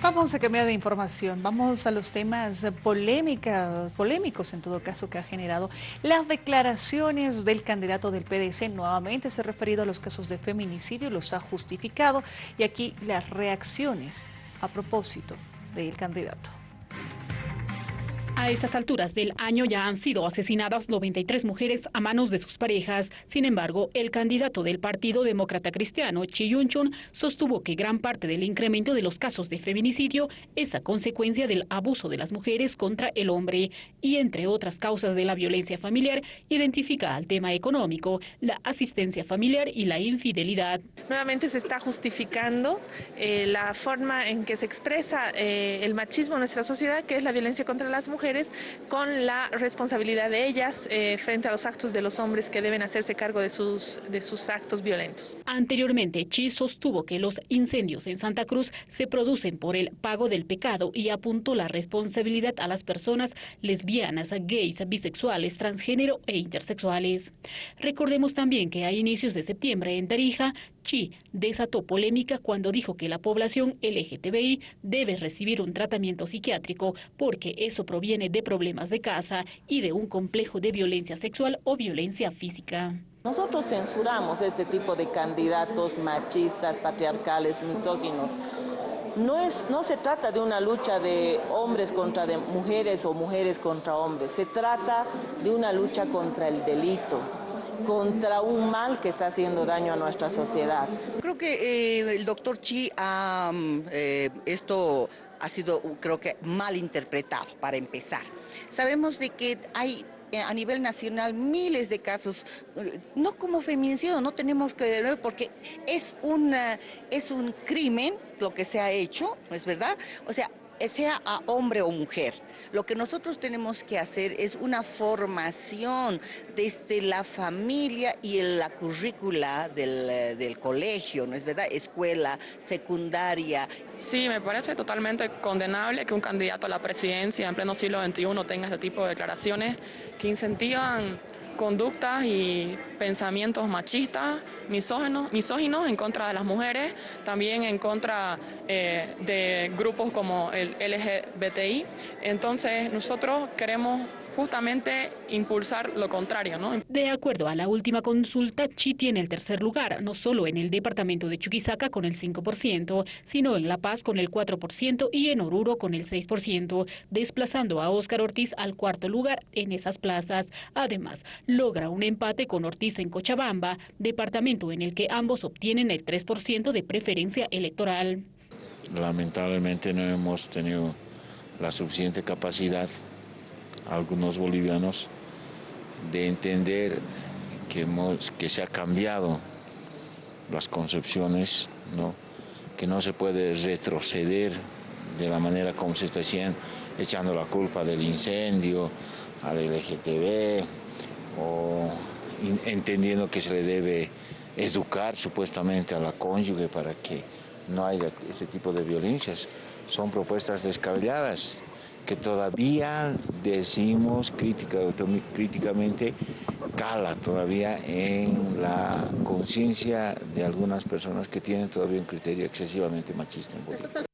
Vamos a cambiar de información, vamos a los temas polémica, polémicos en todo caso que ha generado las declaraciones del candidato del PDC. Nuevamente se ha referido a los casos de feminicidio, los ha justificado y aquí las reacciones a propósito del candidato. A estas alturas del año ya han sido asesinadas 93 mujeres a manos de sus parejas. Sin embargo, el candidato del Partido Demócrata Cristiano, Chi Yun-chun, sostuvo que gran parte del incremento de los casos de feminicidio es a consecuencia del abuso de las mujeres contra el hombre y, entre otras causas de la violencia familiar, identifica al tema económico, la asistencia familiar y la infidelidad. Nuevamente se está justificando eh, la forma en que se expresa eh, el machismo en nuestra sociedad, que es la violencia contra las mujeres con la responsabilidad de ellas eh, frente a los actos de los hombres que deben hacerse cargo de sus, de sus actos violentos. Anteriormente, Chi sostuvo que los incendios en Santa Cruz se producen por el pago del pecado y apuntó la responsabilidad a las personas lesbianas, gays, bisexuales, transgénero e intersexuales. Recordemos también que a inicios de septiembre en Tarija, Chi desató polémica cuando dijo que la población LGTBI debe recibir un tratamiento psiquiátrico porque eso proviene de problemas de casa y de un complejo de violencia sexual o violencia física. Nosotros censuramos este tipo de candidatos machistas, patriarcales, misóginos. No, es, no se trata de una lucha de hombres contra de mujeres o mujeres contra hombres, se trata de una lucha contra el delito contra un mal que está haciendo daño a nuestra sociedad. Creo que eh, el doctor Chi ha, mm, eh, esto ha sido creo que mal interpretado para empezar. Sabemos de que hay eh, a nivel nacional miles de casos, no como feminicidio, no tenemos que porque es, una, es un crimen lo que se ha hecho, ¿no es verdad? O sea, sea a hombre o mujer. Lo que nosotros tenemos que hacer es una formación desde la familia y en la currícula del, eh, del colegio, ¿no es verdad? Escuela, secundaria. Sí, me parece totalmente condenable que un candidato a la presidencia en pleno siglo XXI tenga este tipo de declaraciones que incentivan conductas y pensamientos machistas, misóginos, misóginos en contra de las mujeres, también en contra eh, de grupos como el LGBTI. Entonces nosotros queremos justamente impulsar lo contrario. ¿no? De acuerdo a la última consulta, Chi tiene el tercer lugar, no solo en el departamento de Chuquisaca con el 5%, sino en La Paz con el 4% y en Oruro con el 6%, desplazando a Óscar Ortiz al cuarto lugar en esas plazas. Además, logra un empate con Ortiz en Cochabamba, departamento en el que ambos obtienen el 3% de preferencia electoral. Lamentablemente no hemos tenido la suficiente capacidad algunos bolivianos de entender que, que se ha cambiado las concepciones, ¿no? que no se puede retroceder de la manera como se está haciendo, echando la culpa del incendio al LGTB o entendiendo que se le debe educar supuestamente a la cónyuge para que no haya ese tipo de violencias. Son propuestas descabelladas que todavía decimos crítica, críticamente cala todavía en la conciencia de algunas personas que tienen todavía un criterio excesivamente machista en Bolivia.